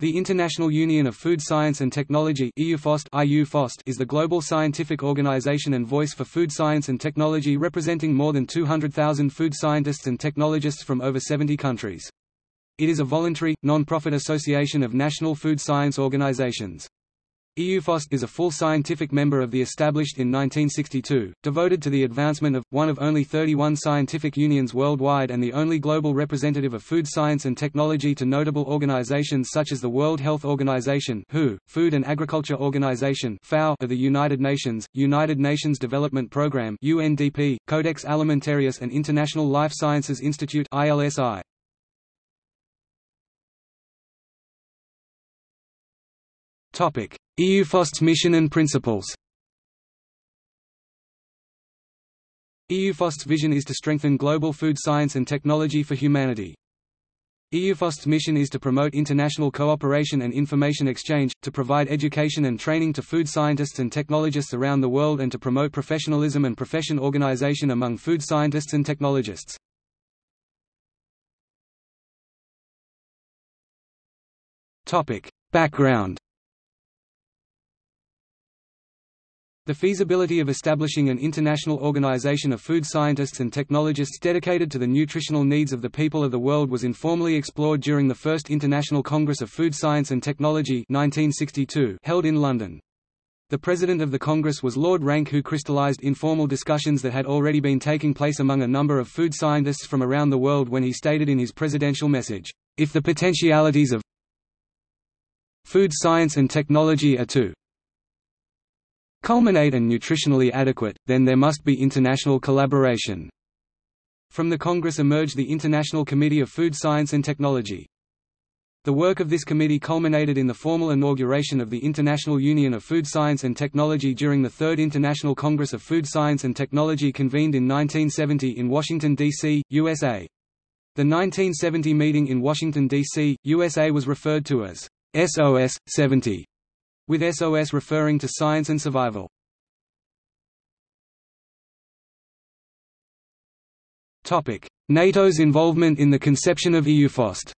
The International Union of Food Science and Technology is the global scientific organization and voice for food science and technology representing more than 200,000 food scientists and technologists from over 70 countries. It is a voluntary, non-profit association of national food science organizations. IUFOST is a full scientific member of the established in 1962, devoted to the advancement of, one of only 31 scientific unions worldwide and the only global representative of food science and technology to notable organizations such as the World Health Organization WHO, Food and Agriculture Organization FAO of the United Nations, United Nations Development Programme UNDP, Codex Alimentarius and International Life Sciences Institute ILSI. Topic: IUFOST's mission and principles. IUFOST's vision is to strengthen global food science and technology for humanity. IUFOST's mission is to promote international cooperation and information exchange, to provide education and training to food scientists and technologists around the world and to promote professionalism and profession organization among food scientists and technologists. Background The feasibility of establishing an international organization of food scientists and technologists dedicated to the nutritional needs of the people of the world was informally explored during the First International Congress of Food Science and Technology 1962 held in London. The president of the Congress was Lord Rank who crystallized informal discussions that had already been taking place among a number of food scientists from around the world when he stated in his presidential message, "...if the potentialities of food science and technology are to culminate and nutritionally adequate, then there must be international collaboration. From the Congress emerged the International Committee of Food Science and Technology. The work of this committee culminated in the formal inauguration of the International Union of Food Science and Technology during the Third International Congress of Food Science and Technology convened in 1970 in Washington, D.C., USA. The 1970 meeting in Washington, D.C., USA was referred to as SOS 70 with SOS referring to science and survival. NATO's involvement in the conception of IUFOST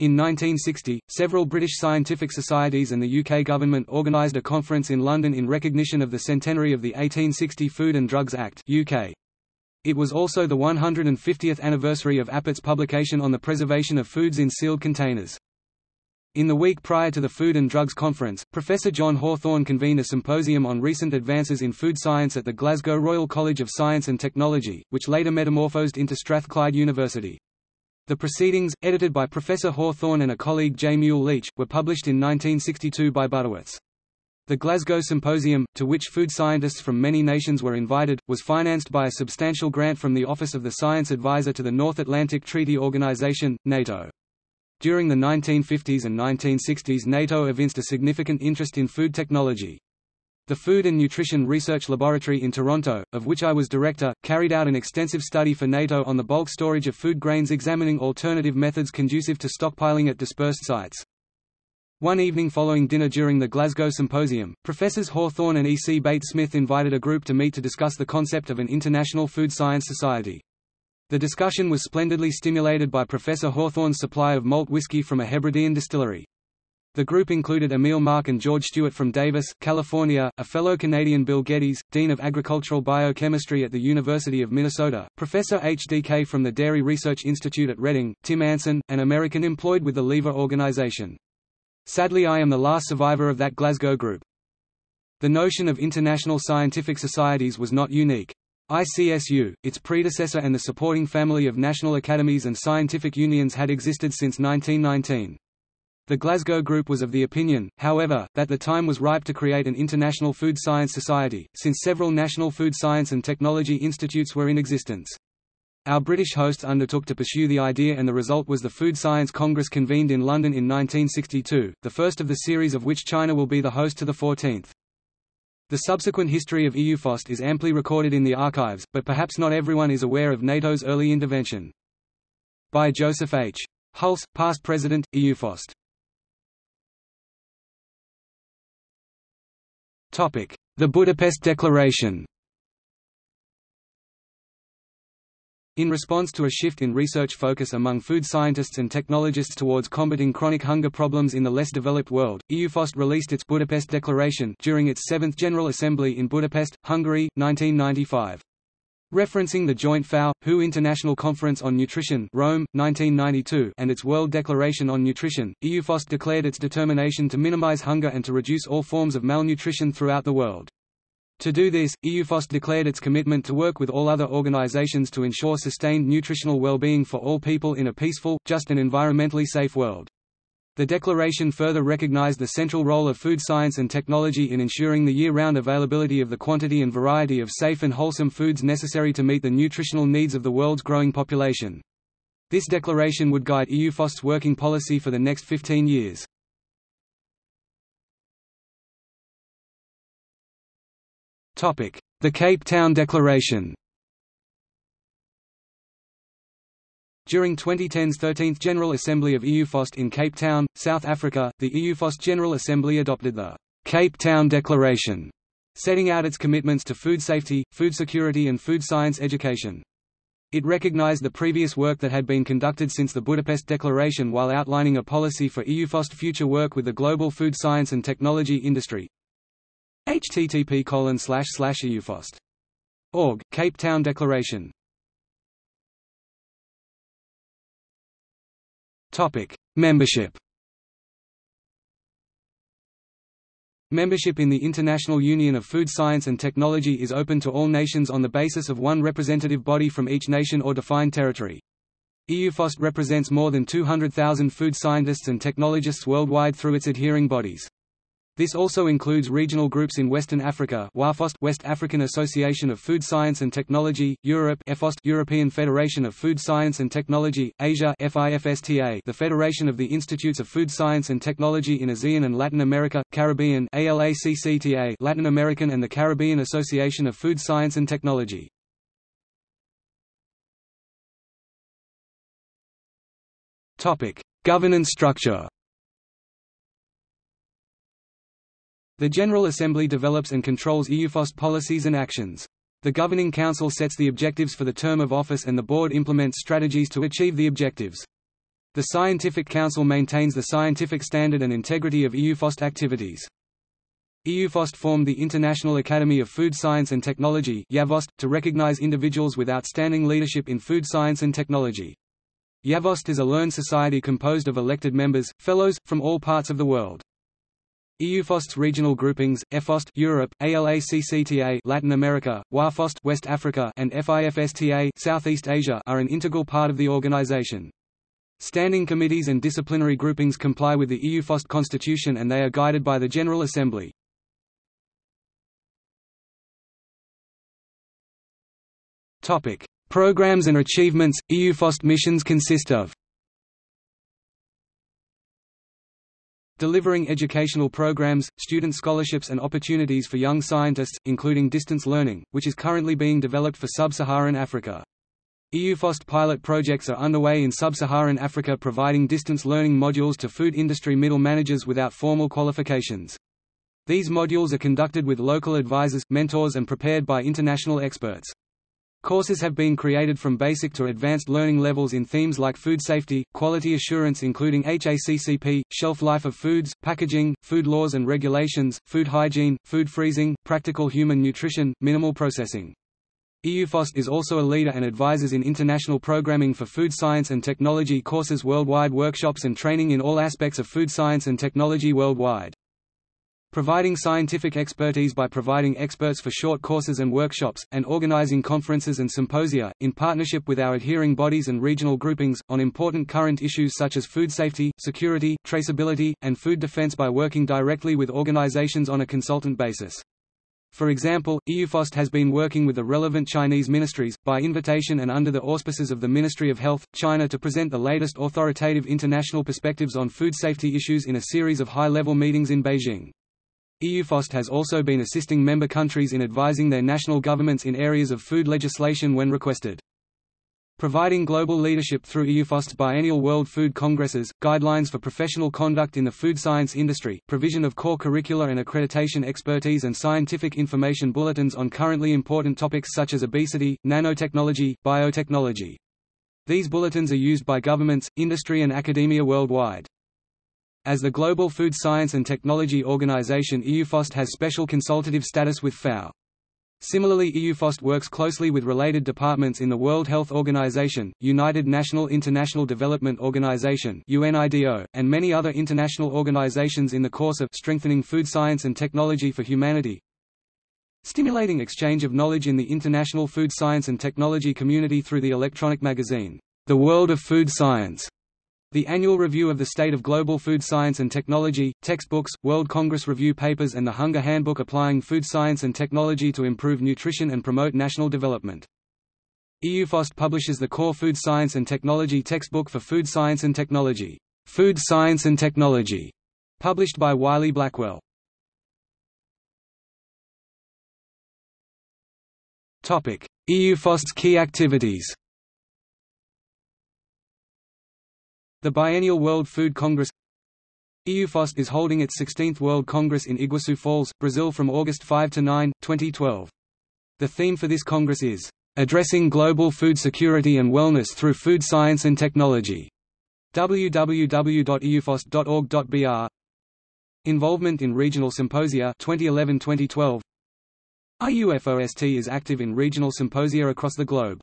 In 1960, several British scientific societies and the UK government organised a conference in London in recognition of the centenary of the 1860 Food and Drugs Act UK. It was also the 150th anniversary of Appert's publication on the preservation of foods in sealed containers. In the week prior to the Food and Drugs Conference, Professor John Hawthorn convened a symposium on recent advances in food science at the Glasgow Royal College of Science and Technology, which later metamorphosed into Strathclyde University. The proceedings, edited by Professor Hawthorn and a colleague J. Muil Leitch, were published in 1962 by Butterworths. The Glasgow Symposium, to which food scientists from many nations were invited, was financed by a substantial grant from the Office of the Science Advisor to the North Atlantic Treaty Organization, NATO. During the 1950s and 1960s NATO evinced a significant interest in food technology. The Food and Nutrition Research Laboratory in Toronto, of which I was director, carried out an extensive study for NATO on the bulk storage of food grains examining alternative methods conducive to stockpiling at dispersed sites. One evening following dinner during the Glasgow Symposium, Professors Hawthorn and E. C. Bate-Smith invited a group to meet to discuss the concept of an International Food Science Society. The discussion was splendidly stimulated by Professor Hawthorn's supply of malt whiskey from a Hebridean distillery. The group included Emil Mrak and George Stewart from Davis, California, a fellow Canadian Bill Geddes, Dean of Agricultural Biochemistry at the University of Minnesota, Professor H. D. Kay. from the Dairy Research Institute at Reading, Tim Anson, an American employed with the Lever Organization. Sadly I am the last survivor of that Glasgow group. The notion of international scientific societies was not unique. ICSU, its predecessor and the supporting family of national academies and scientific unions had existed since 1919. The Glasgow Group was of the opinion, however, that the time was ripe to create an international food science society, since several national food science and technology institutes were in existence. Our British hosts undertook to pursue the idea and the result was the Food Science Congress convened in London in 1962, the first of the series of which China will be the host to the 14th. The subsequent history of IUFOST is amply recorded in the archives, but perhaps not everyone is aware of NATO's early intervention. By Joseph H. Hulse, past president, IUFOST. The Budapest Declaration In response to a shift in research focus among food scientists and technologists towards combating chronic hunger problems in the less developed world, IUFOST released its Budapest Declaration during its seventh General Assembly in Budapest, Hungary, 1995. Referencing the Joint FAO-WHO International Conference on Nutrition Rome, 1992 and its World Declaration on Nutrition, IUFOST declared its determination to minimize hunger and to reduce all forms of malnutrition throughout the world. To do this, IUFOST declared its commitment to work with all other organizations to ensure sustained nutritional well-being for all people in a peaceful, just and environmentally safe world. The declaration further recognized the central role of food science and technology in ensuring the year-round availability of the quantity and variety of safe and wholesome foods necessary to meet the nutritional needs of the world's growing population. This declaration would guide IUFOST's working policy for the next 15 years. The Cape Town Declaration During 2010's 13th General Assembly of IUFOST in Cape Town, South Africa, the IUFOST General Assembly adopted the Cape Town Declaration, setting out its commitments to food safety, food security and food science education. It recognized the previous work that had been conducted since the Budapest Declaration while outlining a policy for IUFOST future work with the global food science and technology industry, http colon slash slash. Org, Cape Town Declaration. Topic: Membership. Membership in the International Union of Food Science and Technology is open to all nations on the basis of one representative body from each nation or defined territory. IUFOST represents more than 200,000 food scientists and technologists worldwide through its adhering bodies. This also includes regional groups in Western Africa WAFOST West African Association of Food Science and Technology, Europe EFOST European Federation of Food Science and Technology, Asia FIFSTA the Federation of the Institutes of Food Science and Technology in ASEAN and Latin America, Caribbean ALACCTA Latin American and the Caribbean Association of Food Science and Technology. Governance structure The General Assembly develops and controls IUFOST policies and actions. The Governing Council sets the objectives for the term of office and the Board implements strategies to achieve the objectives. The Scientific Council maintains the scientific standard and integrity of IUFOST activities. IUFOST formed the International Academy of Food Science and Technology to recognize individuals with outstanding leadership in food science and technology. IAFOST is a learned society composed of elected members, fellows, from all parts of the world. IUFOST's regional groupings, EFOST Europe, ALACCTA Latin America, WAFOST West Africa and FIFSTA Southeast Asia are an integral part of the organization. Standing committees and disciplinary groupings comply with the IUFOST constitution and they are guided by the General Assembly. Topic: Programs and achievements IUFOST missions consist of delivering educational programs, student scholarships and opportunities for young scientists, including distance learning, which is currently being developed for sub-Saharan Africa. IUFOST pilot projects are underway in sub-Saharan Africa providing distance learning modules to food industry middle managers without formal qualifications. These modules are conducted with local advisors, mentors and prepared by international experts. Courses have been created from basic to advanced learning levels in themes like food safety, quality assurance including HACCP, shelf life of foods, packaging, food laws and regulations, food hygiene, food freezing, practical human nutrition, minimal processing. IUFOST is also a leader and advises in international programming for food science and technology courses worldwide workshops and training in all aspects of food science and technology worldwide. Providing scientific expertise by providing experts for short courses and workshops, and organizing conferences and symposia, in partnership with our adhering bodies and regional groupings, on important current issues such as food safety, security, traceability, and food defense by working directly with organizations on a consultant basis. For example, IUFOST has been working with the relevant Chinese ministries, by invitation and under the auspices of the Ministry of Health, China to present the latest authoritative international perspectives on food safety issues in a series of high-level meetings in Beijing. IUFOST has also been assisting member countries in advising their national governments in areas of food legislation when requested. providing global leadership through IUFOST's biennial World Food Congresses, guidelines for professional conduct in the food science industry, provision of core curricular and accreditation expertise and scientific information bulletins on currently important topics such as obesity, nanotechnology, biotechnology. These bulletins are used by governments, industry and academia worldwide. As the Global Food Science and Technology Organization IUFOST has special consultative status with FAO. Similarly EUFOST works closely with related departments in the World Health Organization, United National International Development Organization UNIDO, and many other international organizations in the course of strengthening food science and technology for humanity, stimulating exchange of knowledge in the international food science and technology community through the electronic magazine, The World of Food Science, the annual review of the state of global food science and technology, textbooks, World Congress Review papers and the Hunger Handbook applying food science and technology to improve nutrition and promote national development. IUFOST publishes the Core Food Science and Technology textbook for food science and technology, Food Science and Technology, published by Wiley Blackwell. IUFOST's key activities The biennial World Food Congress IUFOST is holding its 16th World Congress in Iguazu Falls, Brazil from August 5 to 9, 2012. The theme for this Congress is, "...addressing global food security and wellness through food science and technology." www.iufost.org.br Involvement in regional symposia 2011-2012 IUFOST is active in regional symposia across the globe.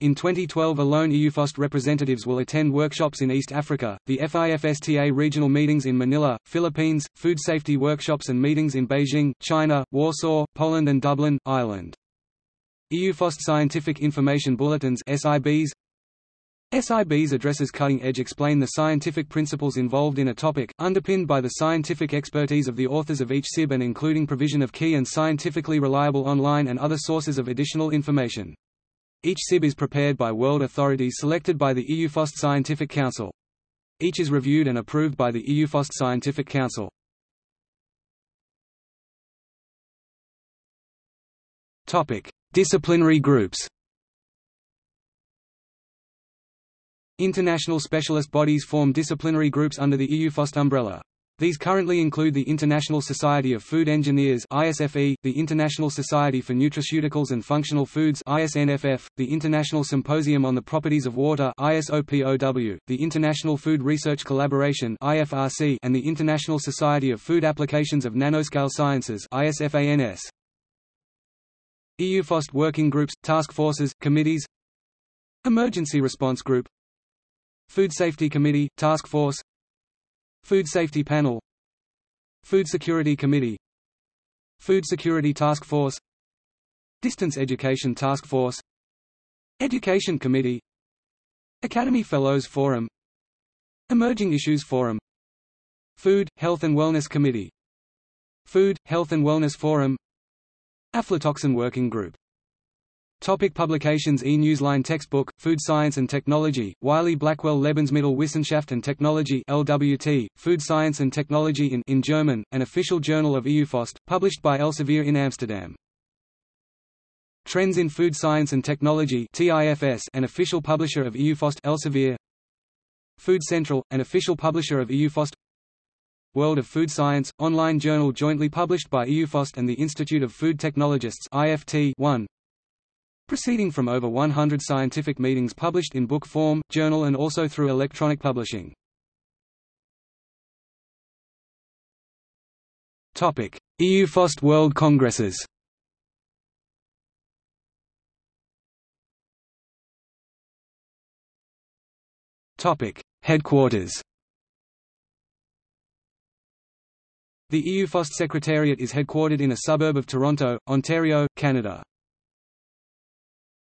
In 2012 alone IUFOST representatives will attend workshops in East Africa, the FIFSTA regional meetings in Manila, Philippines, food safety workshops and meetings in Beijing, China, Warsaw, Poland and Dublin, Ireland. IUFOST Scientific Information Bulletins SIBs SIBs addresses cutting-edge explain the scientific principles involved in a topic, underpinned by the scientific expertise of the authors of each SIB and including provision of key and scientifically reliable online and other sources of additional information. Each SIB is prepared by world authorities selected by the IUFOST Scientific Council. Each is reviewed and approved by the IUFOST Scientific Council. Topic: Disciplinary groups. International specialist bodies form disciplinary groups under the IUFOST umbrella. These currently include the International Society of Food Engineers ISFE, the International Society for Nutraceuticals and Functional Foods ISNFF, the International Symposium on the Properties of Water ISOPOW, the International Food Research Collaboration IFRC, and the International Society of Food Applications of Nanoscale Sciences ISFANS. IUFOST working groups, task forces, committees. Emergency Response Group. Food Safety Committee, Task Force Food Safety Panel. Food Security Committee. Food Security Task Force. Distance Education Task Force. Education Committee. Academy Fellows Forum. Emerging Issues Forum. Food, Health and Wellness Committee. Food, Health and Wellness Forum. Aflatoxin Working Group Topic publications E-Newsline Textbook, Food Science and Technology, Wiley Blackwell Lebensmittelwissenschaft and Technology LWT, Food Science and Technology in, in German, an official journal of IUFOST, published by Elsevier in Amsterdam. Trends in Food Science and Technology TIFS, an official publisher of IUFOST Elsevier. Food Control, an official publisher of IUFOST World of Food Science, online journal jointly published by IUFOST and the Institute of Food Technologists IFT 1 proceeding from over 100 scientific meetings published in book form, journal and also through electronic publishing. IUFOST World Congresses Headquarters The IUFOST Secretariat is headquartered in a suburb of Toronto, Ontario, Canada.